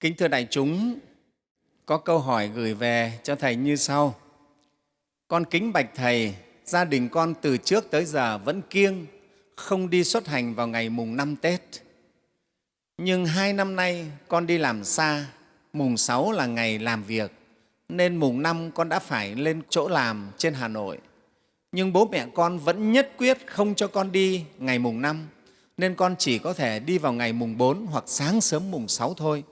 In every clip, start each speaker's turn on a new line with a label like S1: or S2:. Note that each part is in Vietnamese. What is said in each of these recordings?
S1: Kính thưa đại chúng, có câu hỏi gửi về cho Thầy như sau. Con kính bạch Thầy, gia đình con từ trước tới giờ vẫn kiêng, không đi xuất hành vào ngày mùng năm Tết. Nhưng hai năm nay con đi làm xa, mùng sáu là ngày làm việc, nên mùng năm con đã phải lên chỗ làm trên Hà Nội. Nhưng bố mẹ con vẫn nhất quyết không cho con đi ngày mùng năm, nên con chỉ có thể đi vào ngày mùng bốn hoặc sáng sớm mùng sáu thôi.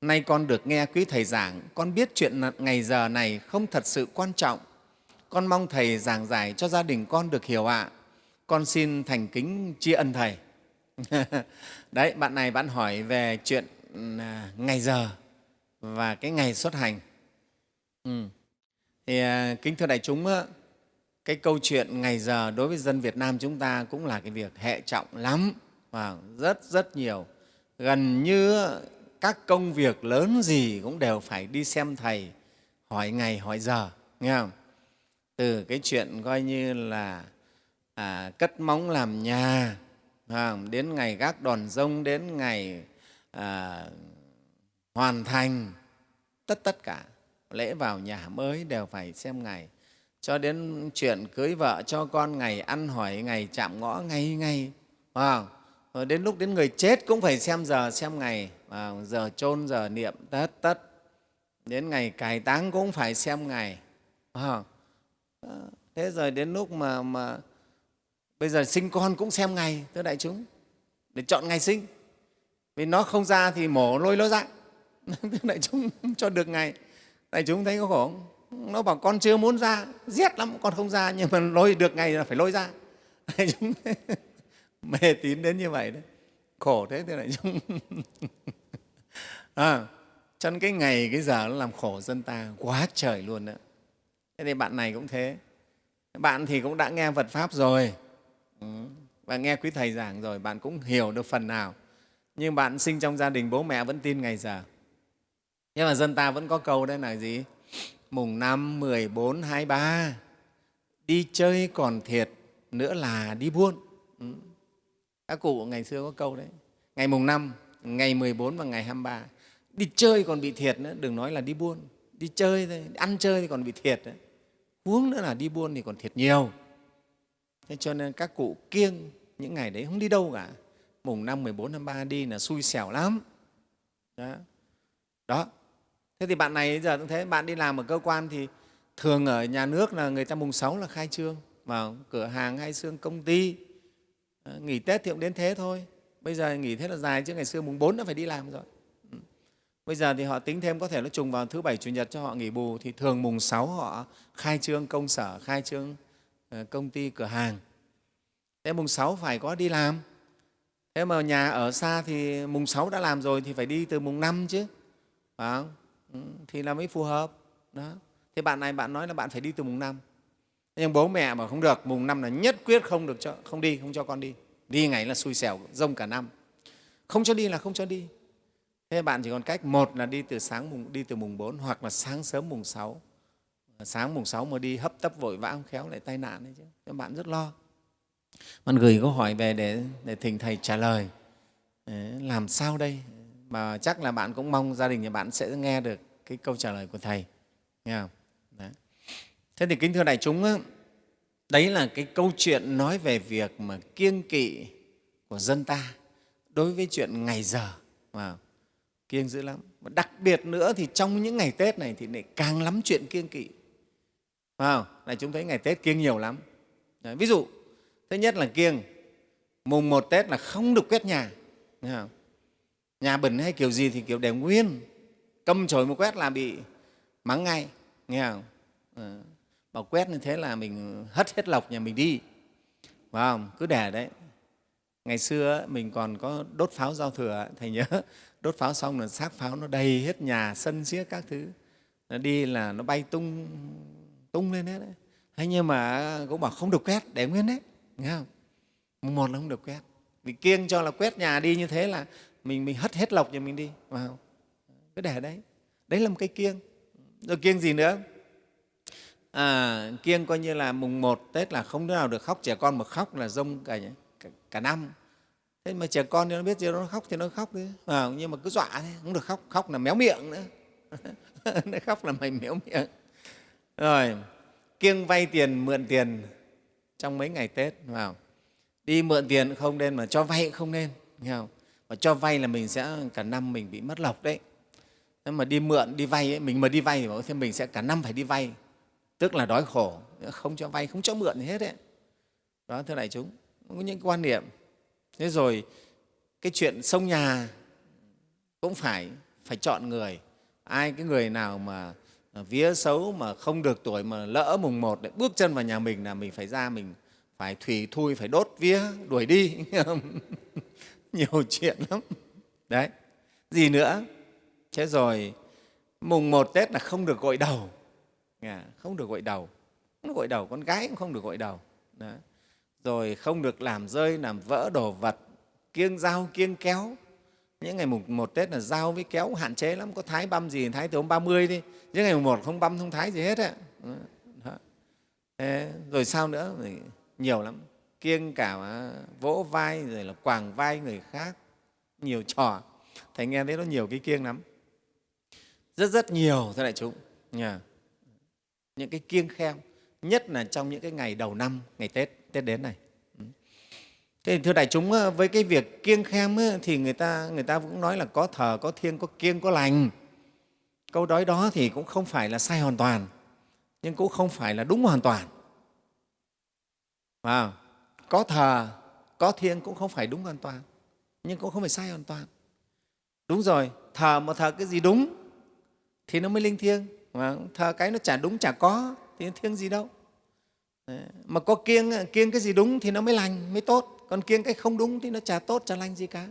S1: Nay con được nghe quý Thầy giảng, con biết chuyện ngày giờ này không thật sự quan trọng. Con mong Thầy giảng giải cho gia đình con được hiểu ạ. Con xin thành kính tri ân Thầy. Đấy, bạn này bạn hỏi về chuyện à, ngày giờ và cái ngày xuất hành. Ừ. Thì à, kính thưa đại chúng, cái câu chuyện ngày giờ đối với dân Việt Nam chúng ta cũng là cái việc hệ trọng lắm và rất rất nhiều. Gần như các công việc lớn gì cũng đều phải đi xem thầy hỏi ngày hỏi giờ nghe không? Từ cái chuyện coi như là à, cất móng làm nhà không? đến ngày gác đòn rông đến ngày à, hoàn thành tất tất cả lễ vào nhà mới đều phải xem ngày. Cho đến chuyện cưới vợ cho con ngày ăn hỏi ngày chạm ngõ ngay ngay rồi đến lúc đến người chết cũng phải xem giờ xem ngày à, giờ chôn giờ niệm tất tất. Đến ngày cài táng cũng phải xem ngày. À, thế rồi đến lúc mà mà bây giờ sinh con cũng xem ngày thưa đại chúng để chọn ngày sinh. Vì nó không ra thì mổ lôi nó ra. Thưa đại chúng cho được ngày. Đại chúng thấy có khổ không? Nó bảo con chưa muốn ra rét lắm con không ra nhưng mà lôi được ngày là phải lôi ra. Đại chúng mê tín đến như vậy đấy. Khổ thế thưa đại chúng. à, cho nên cái ngày cái giờ nó làm khổ dân ta quá trời luôn đó thế thì bạn này cũng thế bạn thì cũng đã nghe Phật Pháp rồi ừ, và nghe quý Thầy giảng rồi, bạn cũng hiểu được phần nào. Nhưng bạn sinh trong gia đình bố mẹ vẫn tin ngày giờ. Nhưng mà dân ta vẫn có câu đấy là gì? Mùng năm, 14, 23, đi chơi còn thiệt, nữa là đi buôn. Ừ. Các cụ ngày xưa có câu đấy. Ngày mùng năm, ngày 14 và ngày 23. Đi chơi còn bị thiệt nữa, đừng nói là đi buôn. Đi chơi thôi, ăn chơi thì còn bị thiệt đấy. Huống nữa là đi buôn thì còn thiệt nhiều. Thế cho nên các cụ kiêng những ngày đấy không đi đâu cả. Mùng năm, 14, 23 đi là xui xẻo lắm. Đó. Đó. Thế thì bạn này giờ cũng thế, bạn đi làm ở cơ quan thì thường ở nhà nước là người ta mùng 6 là khai trương, vào cửa hàng hay xương công ty ờ, nghỉ Tết thì cũng đến thế thôi. Bây giờ nghỉ thế là dài chứ ngày xưa mùng 4 đã phải đi làm rồi. Bây giờ thì họ tính thêm có thể nó trùng vào thứ Bảy, Chủ nhật cho họ nghỉ bù thì thường mùng 6 họ khai trương công sở, khai trương ờ, công ty, cửa hàng. Thế mùng 6 phải có đi làm. Thế mà nhà ở xa thì mùng 6 đã làm rồi thì phải đi từ mùng 5 chứ. Phải không? Ừ, thì là mới phù hợp. Đó. Thế bạn này bạn nói là bạn phải đi từ mùng 5 nhưng bố mẹ mà không được mùng năm là nhất quyết không được cho không đi không cho con đi đi ngày là xui xẻo rông cả năm không cho đi là không cho đi thế bạn chỉ còn cách một là đi từ sáng mùng đi từ mùng 4 hoặc là sáng sớm mùng 6 sáng mùng 6 mà đi hấp tấp vội vã không khéo lại tai nạn đấy chứ. Các bạn rất lo. Bạn gửi câu hỏi về để để thỉnh thầy trả lời. Làm sao đây? Mà chắc là bạn cũng mong gia đình nhà bạn sẽ nghe được cái câu trả lời của thầy. Nghe không? Thế thì kính thưa đại chúng, đấy là cái câu chuyện nói về việc mà kiêng kỵ của dân ta đối với chuyện ngày giờ. Wow, kiêng dữ lắm. Và đặc biệt nữa thì trong những ngày Tết này thì lại càng lắm chuyện kiêng kỵ. Wow, này chúng thấy ngày Tết kiêng nhiều lắm. Đấy, ví dụ, thứ nhất là kiêng, mùng một Tết là không được quét nhà. Không? Nhà bẩn hay kiểu gì thì kiểu để nguyên, cầm chổi một quét là bị mắng ngay. Nghe không? Ờ. À bảo quét như thế là mình hất hết lọc nhà mình đi phải không cứ để đấy ngày xưa mình còn có đốt pháo giao thừa thầy nhớ đốt pháo xong là xác pháo nó đầy hết nhà sân xiếc các thứ. Nó đi là nó bay tung tung lên hết đấy. Thế nhưng mà cũng bảo không được quét để nguyên đấy nghe không? Mùng một là không được quét. Vì kiêng cho là quét nhà đi như thế là mình mình hất hết lọc nhà mình đi vào cứ để đấy. Đấy là một cái kiêng. Rồi kiêng gì nữa? À, kiêng coi như là mùng một Tết là không đứa nào được khóc, trẻ con mà khóc là rông cả, cả, cả năm thế mà trẻ con thì nó biết gì nó khóc thì nó khóc đi. À, nhưng mà cứ dọa thế không được khóc khóc là méo miệng nữa. Nó khóc là mày méo miệng. Rồi kiêng vay tiền mượn tiền trong mấy ngày tết vào đi mượn tiền không nên mà cho vay không nên nghe không? mà cho vay là mình sẽ cả năm mình bị mất lộc đấy. Nếu mà đi mượn đi vay ấy, mình mà đi vay thì mình sẽ cả năm phải đi vay. Tức là đói khổ không cho vay không cho mượn gì hết đấy. Đó thưa đại chúng có những quan niệm thế rồi, cái chuyện sông nhà cũng phải phải chọn người. Ai cái người nào mà à, vía xấu mà không được tuổi mà lỡ mùng một lại bước chân vào nhà mình là mình phải ra mình phải thủy thui, phải đốt vía, đuổi đi. Nhiều chuyện lắm. Đấy, gì nữa? Thế rồi, mùng một tết là không được gội đầu. Không được gội đầu. Không được gội đầu, con gái cũng không được gội đầu. Đấy rồi không được làm rơi, làm vỡ đồ vật, kiêng dao, kiêng kéo. Những ngày mùng một tết là dao với kéo hạn chế lắm, có thái băm gì thái từ hôm ba mươi đi. Những ngày mùng một không băm, không thái gì hết á. Rồi sao nữa? Nhiều lắm. Kiêng cả à, vỗ vai, rồi là quàng vai người khác. Nhiều trò. Thầy nghe thấy nó nhiều cái kiêng lắm. Rất rất nhiều, thưa đại chúng. Nhà những cái kiêng khem nhất là trong những cái ngày đầu năm, ngày tết tết đến này. Thế Thế thưa đại chúng ờ, với cái việc kiêng khem ờ, thì người ta người ta cũng nói là có thờ có thiêng có kiêng có lành. Câu nói đó thì cũng không phải là sai hoàn toàn nhưng cũng không phải là đúng hoàn toàn. À, có thờ có thiêng cũng không phải đúng hoàn toàn nhưng cũng không phải sai hoàn toàn. Đúng rồi thờ mà thờ cái gì đúng thì nó mới linh thiêng. Mà thờ cái nó chả đúng chả có thì nó thiêng gì đâu. Ờ, mà có kiêng kiêng cái gì đúng thì nó mới lành mới tốt. Còn kiêng cái không đúng thì nó chả tốt chả lành gì cả.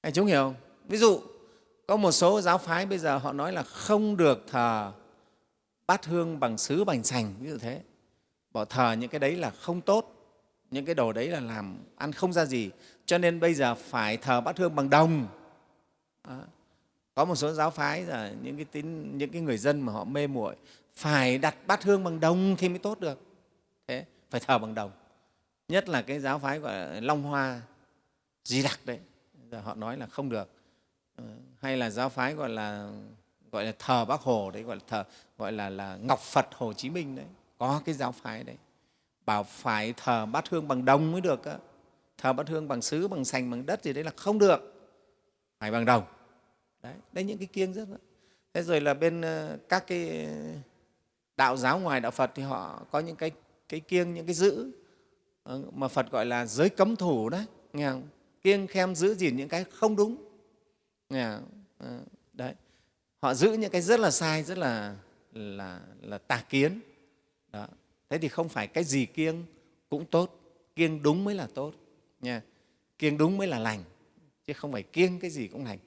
S1: Anh chúng hiểu không? ví dụ có một số giáo phái bây giờ họ nói là không được thờ bát hương bằng sứ bành sành ví dụ thế. Bỏ thờ những cái đấy là không tốt những cái đồ đấy là làm ăn không ra gì. Cho nên bây giờ phải thờ bát hương bằng đồng. À, có một số giáo phái là những cái tín những cái người dân mà họ mê muội phải đặt bát hương bằng đồng thì mới tốt được thế phải thờ bằng đồng. Nhất là cái giáo phái gọi là long hoa, di đặc đấy. Giờ họ nói là không được. Ờ, hay là giáo phái gọi là gọi là thờ bác hồ đấy, gọi là thờ, gọi là là ngọc phật hồ chí minh đấy. Có cái giáo phái đấy. Bảo phải thờ bát hương bằng đồng mới được thờ bát hương bằng sứ, bằng sành, bằng đất gì đấy là không được. Phải bằng đồng. Đấy đấy những cái kiêng rất đó. thế rồi là bên ờ, các cái đạo giáo ngoài đạo phật thì họ có những cái cái kiêng những cái giữ ờ, mà phật gọi là giới cấm thủ đấy nghe không? kiêng khem giữ gìn những cái không đúng. Nghe không? Ờ, đấy. Họ giữ những cái rất là sai rất là là là tà kiến. Đó. Thế thì không phải cái gì kiêng cũng tốt kiêng đúng mới là tốt nha. Kiêng đúng mới là lành chứ không phải kiêng cái gì cũng lành.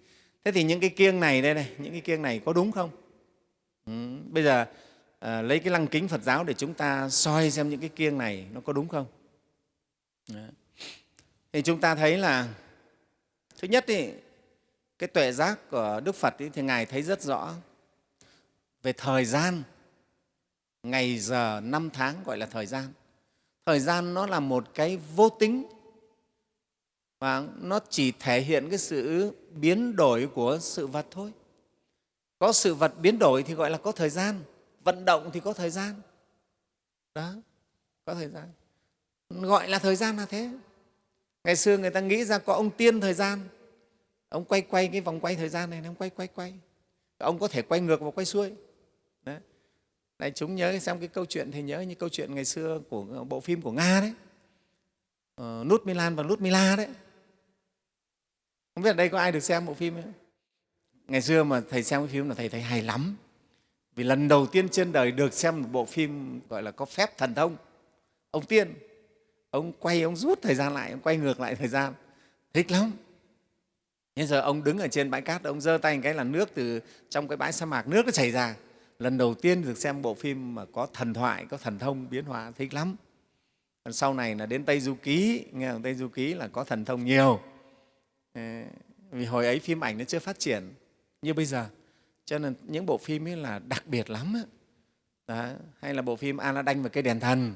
S1: Thế thì những cái kiêng này đây này những cái kiêng này có đúng không? Ừ, bây giờ à, lấy cái lăng kính phật giáo để chúng ta soi xem những cái kiêng này nó có đúng không? Đấy. thì chúng ta thấy là thứ nhất thì cái tuệ giác của đức phật thì ngài thấy rất rõ về thời gian ngày giờ năm tháng gọi là thời gian. Thời gian nó là một cái vô tính và nó chỉ thể hiện cái sự biến đổi của sự vật thôi. Có sự vật biến đổi thì gọi là có thời gian vận động thì có thời gian đó có thời gian gọi là thời gian là thế ngày xưa người ta nghĩ ra có ông tiên thời gian ông quay quay cái vòng quay thời gian này ông quay quay quay ông có thể quay ngược và quay xuôi Đấy. Này, chúng nhớ xem cái câu chuyện thì nhớ như câu chuyện ngày xưa của bộ phim của Nga đấy. Ờ, nút Milan và nút Mila đấy. Không biết ở đây có ai được xem bộ phim ấy Ngày xưa mà thầy xem cái phim là thầy thấy hay lắm. Vì lần đầu tiên trên đời được xem một bộ phim gọi là có phép thần thông. Ông Tiên, ông quay, ông rút thời gian lại, ông quay ngược lại thời gian. Thích lắm. Bây giờ ông đứng ở trên bãi cát, ông giơ tay một cái là nước từ trong cái bãi sa mạc, nước nó chảy ra lần đầu tiên được xem bộ phim mà có thần thoại có thần thông biến hóa thích lắm còn sau này là đến tây du ký nghe tây du ký là có thần thông nhiều ờ, vì hồi ấy phim ảnh nó chưa phát triển như bây giờ cho nên những bộ phim ấy là đặc biệt lắm đó. hay là bộ phim Aladdin và cây đèn thần.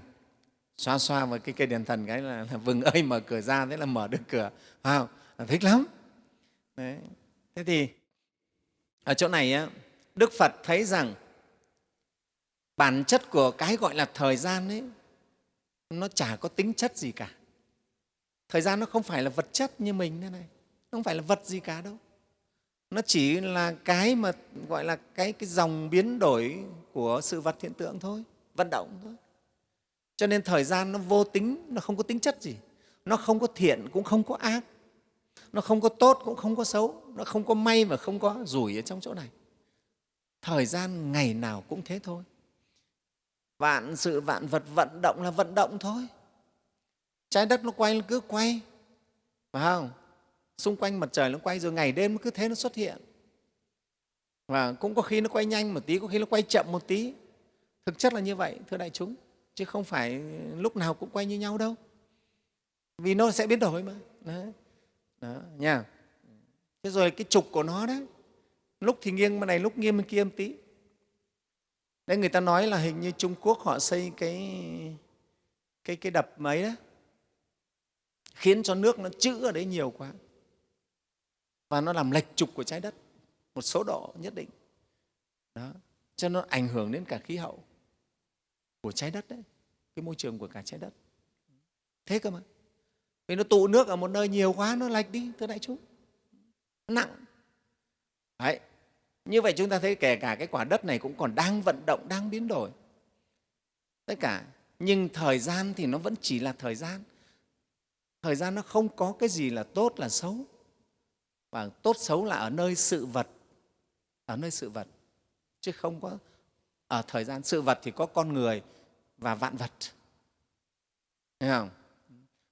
S1: Xoa xoa vào cái cây đèn thần cái là, là vừng ơi mở cửa ra thế là mở được cửa. Wow, là thích lắm. Đấy. thế thì ở chỗ này á, đức phật thấy rằng bản chất của cái gọi là thời gian ấy nó chả có tính chất gì cả. Thời gian nó không phải là vật chất như mình thế này nó không phải là vật gì cả đâu nó chỉ là cái mà gọi là cái, cái dòng biến đổi của sự vật hiện tượng thôi vận động thôi. Cho nên thời gian nó vô tính nó không có tính chất gì. Nó không có thiện cũng không có ác. Nó không có tốt cũng không có xấu. Nó không có may mà không có rủi ở trong chỗ này. Thời gian ngày nào cũng thế thôi. Vạn sự vạn vật vận động là vận động thôi. Trái đất nó quay nó cứ quay. Phải không? Xung quanh mặt trời nó quay rồi ngày đêm cứ thế nó xuất hiện. Và cũng có khi nó quay nhanh một tí có khi nó quay chậm một tí. Thực chất là như vậy thưa đại chúng chứ không phải lúc nào cũng quay như nhau đâu. Vì nó sẽ biến đổi mà. Đấy. Đó, nha. Thế rồi cái trục của nó đấy lúc thì nghiêng bên này lúc nghiêng bên kia một tí. Đấy người ta nói là hình như trung quốc họ xây cái cái cái đập mấy đó khiến cho nước nó chữ ở đấy nhiều quá và nó làm lệch trục của trái đất. Một số độ nhất định. Đó. Cho nó ảnh hưởng đến cả khí hậu của trái đất đấy. Cái môi trường của cả trái đất. Thế cơ mà. Vì nó tụ nước ở một nơi nhiều quá, nó lệch đi, thưa đại chúng. Nặng. Đấy. Như vậy chúng ta thấy kể cả cái quả đất này cũng còn đang vận động, đang biến đổi. Tất cả. Nhưng thời gian thì nó vẫn chỉ là thời gian. Thời gian nó không có cái gì là tốt, là xấu và tốt xấu là ở nơi sự vật, ở nơi sự vật. Chứ không có, ở thời gian sự vật thì có con người và vạn vật. Thấy không?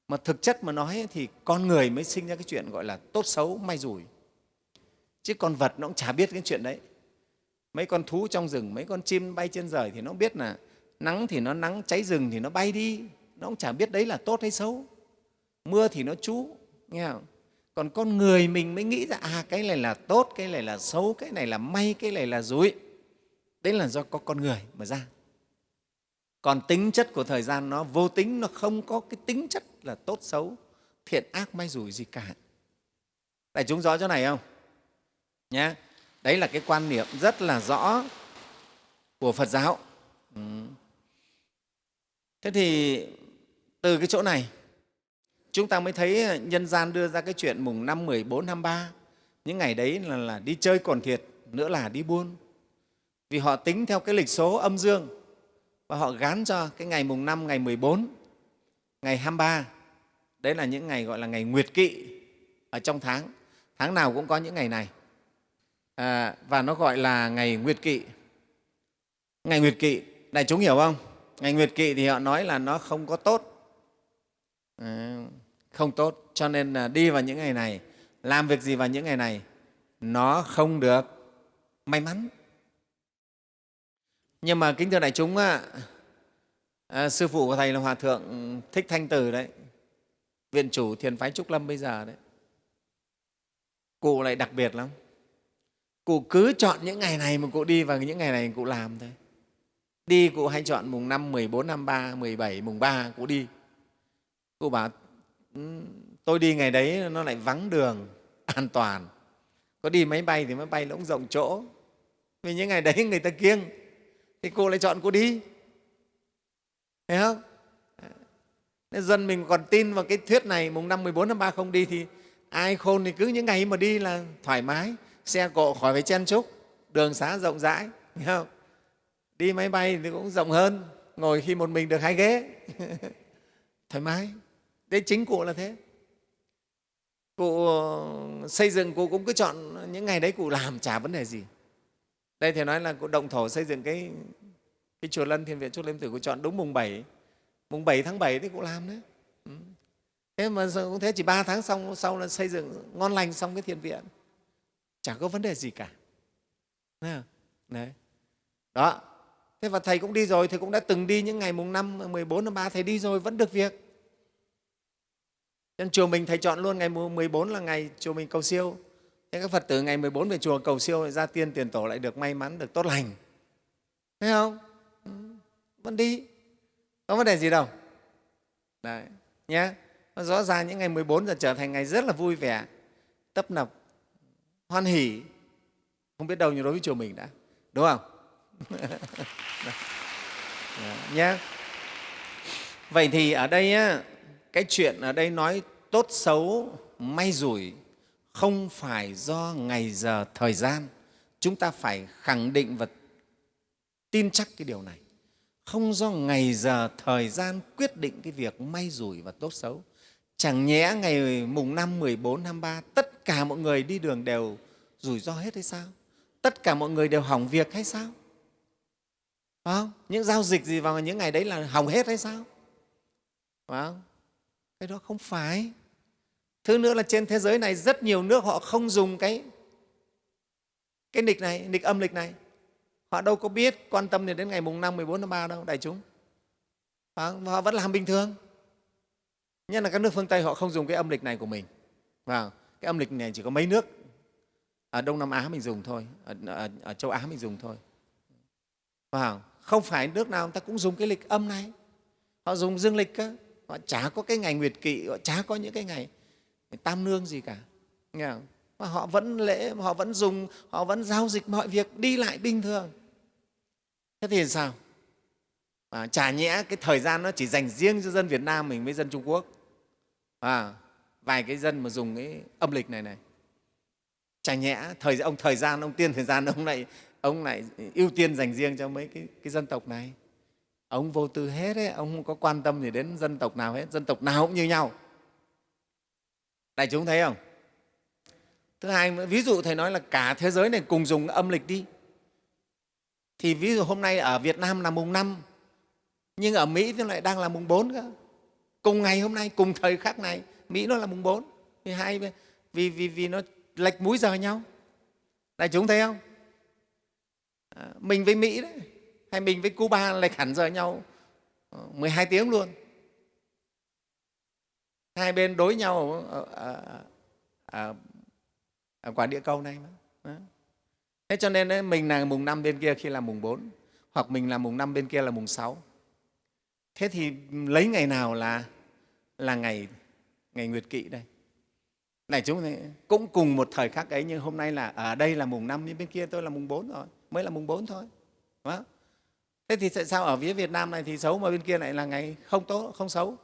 S1: mà thực chất mà nói thì con người mới sinh ra cái chuyện gọi là tốt xấu, may rủi. Chứ con vật nó cũng chả biết cái chuyện đấy. Mấy con thú trong rừng, mấy con chim bay trên trời thì nó biết là nắng thì nó nắng, cháy rừng thì nó bay đi. Nó cũng chả biết đấy là tốt hay xấu. Mưa thì nó trú, nghe không? Còn con người mình mới nghĩ ra à cái này là tốt, cái này là xấu, cái này là may, cái này là rủi. Đấy là do có con người mà ra. Còn tính chất của thời gian nó vô tính, nó không có cái tính chất là tốt xấu, thiện ác, may rủi gì cả. Đại chúng rõ chỗ này không? Nhé đấy là cái quan niệm rất là rõ của phật giáo. Ừ. thế thì từ cái chỗ này chúng ta mới thấy ờ, nhân gian đưa ra cái chuyện mùng năm 14, 23. Những ngày đấy là, là đi chơi còn thiệt, nữa là đi buôn. Vì họ tính theo cái lịch số âm dương và họ gán cho cái ngày mùng năm, ngày 14, ngày 23. Đấy là những ngày gọi là ngày nguyệt kỵ ở trong tháng. Tháng nào cũng có những ngày này. À, và nó gọi là ngày nguyệt kỵ. Ngày nguyệt kỵ, đại chúng hiểu không? Ngày nguyệt kỵ thì họ nói là nó không có tốt. À, không tốt. Cho nên là đi vào những ngày này làm việc gì vào những ngày này nó không được may mắn. Nhưng mà kính thưa đại chúng á, à, sư phụ của thầy là hòa thượng thích thanh tử đấy viện chủ thiền phái trúc lâm bây giờ đấy. Cụ lại đặc biệt lắm. Cụ cứ chọn những ngày này mà cụ đi và những ngày này cụ làm thôi. Đi cụ hay chọn mùng năm, 14, 53, 17, mùng ba cụ đi. Cụ bảo tôi đi ngày đấy nó lại vắng đường, an toàn. Có đi máy bay thì máy bay nó cũng rộng chỗ. Vì những ngày đấy người ta kiêng, thì cô lại chọn cô đi. Thấy không? Nên dân mình còn tin vào cái thuyết này, mùng năm 14 tháng 3 không đi thì ai khôn thì cứ những ngày mà đi là thoải mái, xe cộ khỏi phải chen chúc, đường xá rộng rãi, thấy không? Đi máy bay thì cũng rộng hơn, ngồi khi một mình được hai ghế. Thoải mái đấy chính cụ là thế. Cụ ờ, xây dựng cụ cũng cứ chọn những ngày đấy cụ làm, chả vấn đề gì. Đây thì nói là cụ động thổ xây dựng cái cái chùa lân thiên viện chúc lâm tử, cụ chọn đúng mùng 7 mùng 7 tháng 7 thì cụ làm đấy. Ừ. thế mà cũng thế, chỉ ba tháng xong, sau là xây dựng ngon lành xong cái thiền viện. Chả có vấn đề gì cả. Đấy. Đó. Thế và thầy cũng đi rồi, thầy cũng đã từng đi những ngày mùng năm 14 tháng 3 thầy đi rồi, vẫn được việc nên chùa mình thầy chọn luôn ngày 14 là ngày chùa mình cầu siêu. Thế các Phật tử ngày 14 về chùa cầu siêu ra tiên tiền tổ lại được may mắn, được tốt lành. Thấy không? Ừ, vẫn đi. Có vấn đề gì đâu. Đấy, nhé. Rõ ràng những ngày 14 giờ trở thành ngày rất là vui vẻ, tấp nập, hoan hỉ. Không biết đâu nhưng đối với chùa mình đã, đúng không? nhé. Vậy thì ở đây á, cái chuyện ở đây nói tốt xấu, may rủi không phải do ngày giờ thời gian. Chúng ta phải khẳng định và tin chắc cái điều này. Không do ngày giờ thời gian quyết định cái việc may rủi và tốt xấu. Chẳng nhẽ ngày mùng 5, 14, 23 tất cả mọi người đi đường đều rủi ro hết hay sao? Tất cả mọi người đều hỏng việc hay sao? Phải không? Những giao dịch gì vào những ngày đấy là hỏng hết hay sao? Phải không? Cái đó không phải. Thứ nữa là trên thế giới này rất nhiều nước họ không dùng cái cái lịch này, lịch âm lịch này. Họ đâu có biết quan tâm đến ngày mùng 5, 14 tháng 3 đâu, đại chúng. Và họ vẫn làm bình thường. Nhất là các nước phương Tây họ không dùng cái âm lịch này của mình. Và cái âm lịch này chỉ có mấy nước ở Đông Nam Á mình dùng thôi, ở, ở, ở châu Á mình dùng thôi. Và không phải nước nào người ta cũng dùng cái lịch âm này. Họ dùng dương lịch cơ. Họ chả có cái ngày nguyệt kỵ, họ chả có những cái ngày tam nương gì cả. Nghe không? Mà họ vẫn lễ, họ vẫn dùng, họ vẫn giao dịch mọi việc đi lại bình thường. Thế thì sao? À, chả nhẽ cái thời gian nó chỉ dành riêng cho dân Việt Nam mình với dân Trung Quốc. À, vài cái dân mà dùng cái âm lịch này này. Chả nhẽ thời ông thời gian ông tiên thời gian ông lại ông lại ưu tiên dành riêng cho mấy cái, cái dân tộc này. Ông vô tư hết ấy, ông không có quan tâm gì đến dân tộc nào hết, dân tộc nào cũng như nhau. Đại chúng thấy không? Thứ hai, ví dụ Thầy nói là cả thế giới này cùng dùng âm lịch đi. Thì ví dụ hôm nay ở Việt Nam là mùng năm nhưng ở Mỹ thì lại đang là mùng bốn cơ. Cùng ngày hôm nay, cùng thời khắc này, Mỹ nó là mùng bốn Vì, hai, vì, vì, vì nó lệch múi giờ nhau. Đại chúng thấy không? À, mình với Mỹ đấy, hay mình với Cuba lệch hẳn giờ nhau ờ, 12 tiếng luôn hai bên đối nhau ở, ở, ở, ở quả địa cầu này mà. Thế cho nên ấy, mình là mùng 5 bên kia khi là mùng 4, hoặc mình là mùng 5 bên kia là mùng 6. Thế thì lấy ngày nào là là ngày ngày nguyệt kỵ đây? Này chúng này cũng cùng một thời khắc ấy nhưng hôm nay là ở đây là mùng 5 nhưng bên kia tôi là mùng 4 rồi, mới là mùng 4 thôi. Đúng không? Thế thì tại sao ở phía Việt Nam này thì xấu mà bên kia lại là ngày không tốt, không xấu?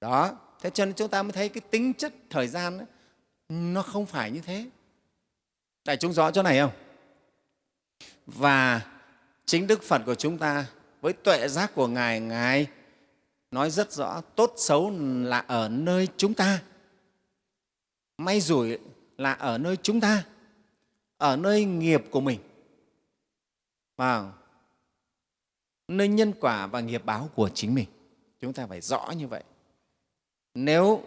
S1: Đó, thế cho nên chúng ta mới thấy cái tính chất thời gian ấy, nó không phải như thế. Đại chúng rõ chỗ này không? Và chính đức phật của chúng ta với tuệ giác của ngài ngài nói rất rõ tốt xấu là ở nơi chúng ta. May rủi là ở nơi chúng ta ở nơi nghiệp của mình. Vào nơi nhân quả và nghiệp báo của chính mình chúng ta phải rõ như vậy nếu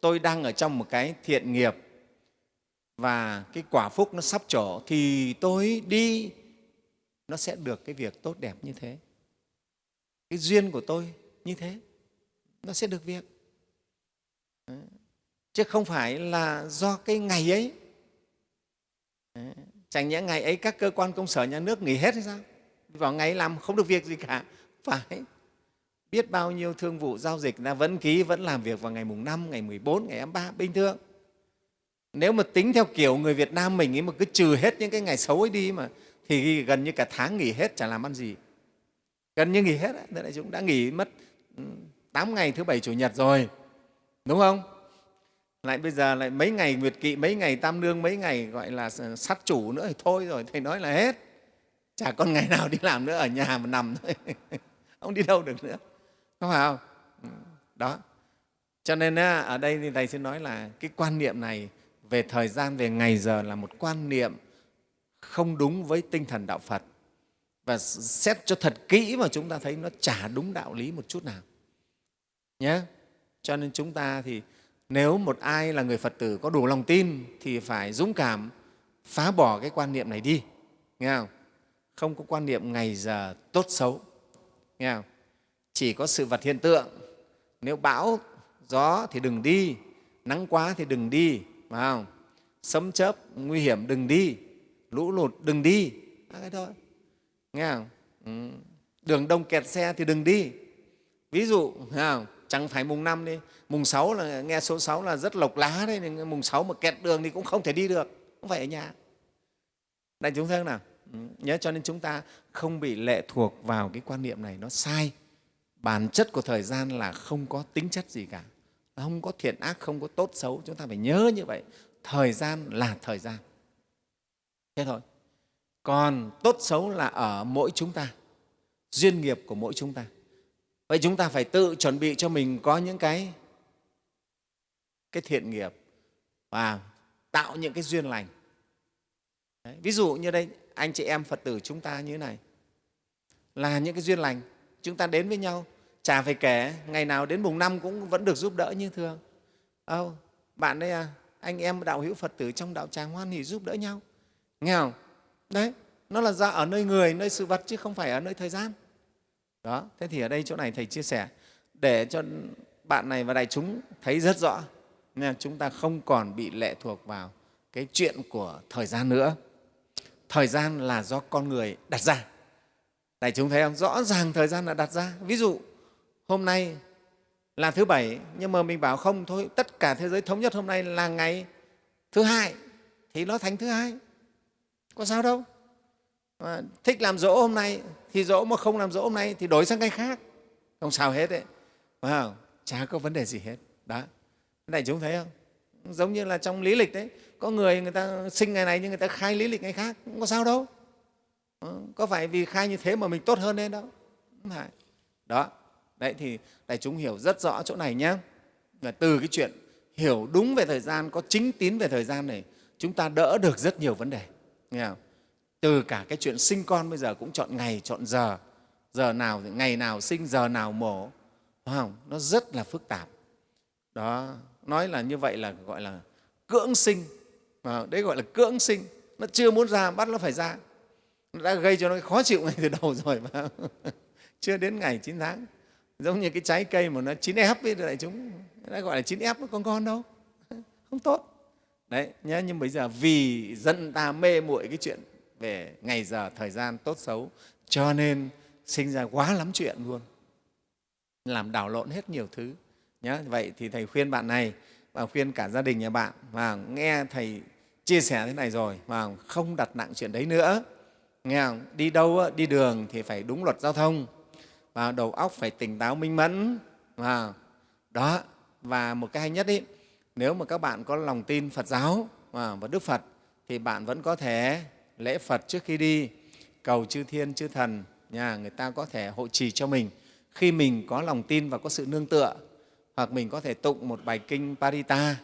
S1: tôi đang ở trong một cái thiện nghiệp và cái quả phúc nó sắp trổ thì tôi đi, nó sẽ được cái việc tốt đẹp như thế cái duyên của tôi như thế, nó sẽ được việc Đấy. chứ không phải là do cái ngày ấy Đấy. chẳng nhẽ ngày ấy các cơ quan công sở nhà nước nghỉ hết hay sao vào ngày làm không được việc gì cả phải biết bao nhiêu thương vụ giao dịch là vẫn ký, vẫn làm việc vào ngày mùng 5, ngày 14, ngày 23, bình thường. Nếu mà tính theo kiểu người Việt Nam mình ấy mà cứ trừ hết những cái ngày xấu ấy đi mà thì gần như cả tháng nghỉ hết, chả làm ăn gì. Gần như nghỉ hết, đấy, đại chúng đã nghỉ mất ừ, 8 ngày thứ Bảy, Chủ nhật rồi, đúng không? Lại bây giờ lại mấy ngày Nguyệt Kỵ, mấy ngày Tam Nương, mấy ngày gọi là sát chủ nữa thì thôi rồi, Thầy nói là hết. Chả còn ngày nào đi làm nữa, ở nhà mà nằm thôi. không đi đâu được nữa. Có phải không? Ừ, đó. Cho nên ở đây thì thầy xin nói là cái quan niệm này về thời gian về ngày giờ là một quan niệm không đúng với tinh thần đạo phật. Và xét cho thật kỹ mà chúng ta thấy nó chả đúng đạo lý một chút nào. Nhé cho nên chúng ta thì nếu một ai là người phật tử có đủ lòng tin thì phải dũng cảm phá bỏ cái quan niệm này đi. Nghe không? Không có quan niệm ngày giờ tốt xấu. Nghe không? Chỉ có sự vật hiện tượng. Nếu bão, gió thì đừng đi, nắng quá thì đừng đi, phải không? Sấm chớp nguy hiểm đừng đi, lũ lụt đừng đi. Cái thôi. Nghe không? Ừ. đường đông kẹt xe thì đừng đi. Ví dụ thấy không? Chẳng phải mùng năm đi. Mùng sáu là, nghe số sáu là rất lộc lá đấy mùng sáu mà kẹt đường thì cũng không thể đi được. Không phải ở nhà. Đại chúng thấy không nào nhớ cho nên chúng ta không bị lệ thuộc vào cái quan niệm này nó sai. Bản chất của thời gian là không có tính chất gì cả. Không có thiện ác, không có tốt xấu. Chúng ta phải nhớ như vậy. Thời gian là thời gian. Thế thôi. Còn tốt xấu là ở mỗi chúng ta. Duyên nghiệp của mỗi chúng ta. Vậy chúng ta phải tự chuẩn bị cho mình có những cái cái thiện nghiệp và tạo những cái duyên lành. Đấy. ví dụ như đây anh chị em phật tử chúng ta như thế này. Là những cái duyên lành. Chúng ta đến với nhau. Chả phải kể ngày nào đến mùng năm cũng vẫn được giúp đỡ như thường. Ô, bạn đây à anh em đạo hữu phật tử trong đạo tràng hoan hỷ giúp đỡ nhau. Nghe không? Đấy nó là ra ở nơi người nơi sự vật chứ không phải ở nơi thời gian. Đó thế thì ở đây chỗ này thầy chia sẻ. Để cho bạn này và đại chúng thấy rất rõ nên chúng ta không còn bị lệ thuộc vào cái chuyện của thời gian nữa thời gian là do con người đặt ra. Đại chúng thấy không? Rõ ràng thời gian là đặt ra. Ví dụ hôm nay là thứ bảy nhưng mà mình bảo không thôi tất cả thế giới thống nhất hôm nay là ngày thứ hai thì nó thành thứ hai. Có sao đâu. À, thích làm dỗ hôm nay thì dỗ mà không làm dỗ hôm nay thì đổi sang ngày khác. Không sao hết đấy. Phải không? chả có vấn đề gì hết. Đó. Đại chúng thấy không? Giống như là trong lý lịch đấy có người người ta sinh ngày này nhưng người ta khai lý lịch ngày khác cũng có sao đâu. Ờ, có phải vì khai như thế mà mình tốt hơn lên đâu? Không phải. Đó, đấy thì đại chúng hiểu rất rõ chỗ này nhé là từ cái chuyện hiểu đúng về thời gian, có chính tín về thời gian này, chúng ta đỡ được rất nhiều vấn đề. Nghe không? từ cả cái chuyện sinh con bây giờ cũng chọn ngày, chọn giờ. Giờ nào ngày nào sinh, giờ nào mổ. Đúng không? Nó rất là phức tạp. Đó, nói là như vậy là gọi là cưỡng sinh. Và đấy gọi là cưỡng sinh. Nó chưa muốn ra, bắt nó phải ra. Nó đã gây cho nó khó chịu ngay từ đầu rồi mà. Chưa đến ngày 9 tháng. Giống như cái trái cây mà nó chín ép ấy đại chúng. Đã gọi là chín ép nó còn ngon đâu. Không tốt. Đấy nhá nhưng bây giờ vì dân ta mê muội cái chuyện về ngày giờ thời gian tốt xấu, cho nên sinh ra quá lắm chuyện luôn. Làm đảo lộn hết nhiều thứ. Nhá vậy thì thầy khuyên bạn này và khuyên cả gia đình nhà bạn và nghe thầy chia sẻ thế này rồi mà không đặt nặng chuyện đấy nữa. Nghe không? đi đâu đi đường thì phải đúng luật giao thông và đầu óc phải tỉnh táo minh mẫn. Và đó và một cái hay nhất ý, nếu mà các bạn có lòng tin Phật giáo và Đức Phật thì bạn vẫn có thể lễ Phật trước khi đi cầu chư thiên chư thần nhà người ta có thể hộ trì cho mình. Khi mình có lòng tin và có sự nương tựa hoặc mình có thể tụng một bài kinh Parita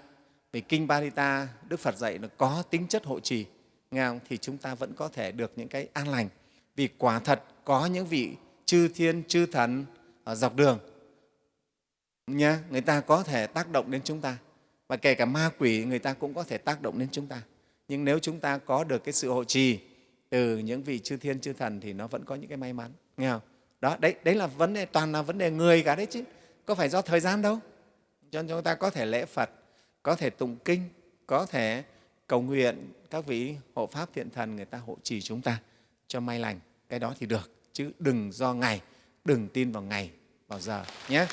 S1: vì kinh Parita Đức Phật dạy nó có tính chất hộ trì. Nghe không? thì chúng ta vẫn có thể được những cái an lành. Vì quả thật có những vị chư thiên, chư thần ở dọc đường. Nha người ta có thể tác động đến chúng ta. Và kể cả ma quỷ, người ta cũng có thể tác động đến chúng ta. Nhưng nếu chúng ta có được cái sự hộ trì từ những vị chư thiên, chư thần thì nó vẫn có những cái may mắn. Nghe không? Đó, đấy đấy là vấn đề, toàn là vấn đề người cả đấy chứ. Có phải do thời gian đâu? Cho nên chúng ta có thể lễ phật có thể tụng kinh, có thể cầu nguyện các vị hộ pháp thiện thần người ta hộ trì chúng ta cho may lành. Cái đó thì được, chứ đừng do ngày đừng tin vào ngày vào giờ, nhé.